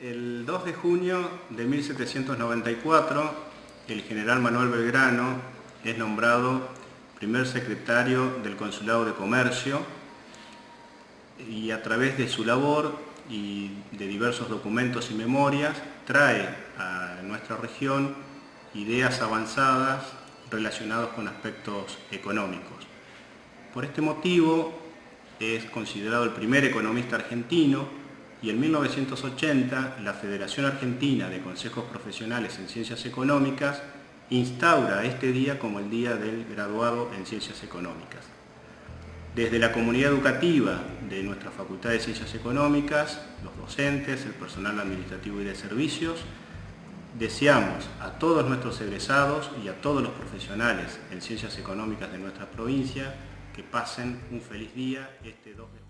El 2 de junio de 1794, el general Manuel Belgrano es nombrado primer secretario del Consulado de Comercio y a través de su labor y de diversos documentos y memorias trae a nuestra región ideas avanzadas relacionadas con aspectos económicos. Por este motivo es considerado el primer economista argentino y en 1980 la Federación Argentina de Consejos Profesionales en Ciencias Económicas instaura este día como el Día del Graduado en Ciencias Económicas. Desde la comunidad educativa de nuestra Facultad de Ciencias Económicas, los docentes, el personal administrativo y de servicios, deseamos a todos nuestros egresados y a todos los profesionales en Ciencias Económicas de nuestra provincia que pasen un feliz día este 2 de junio.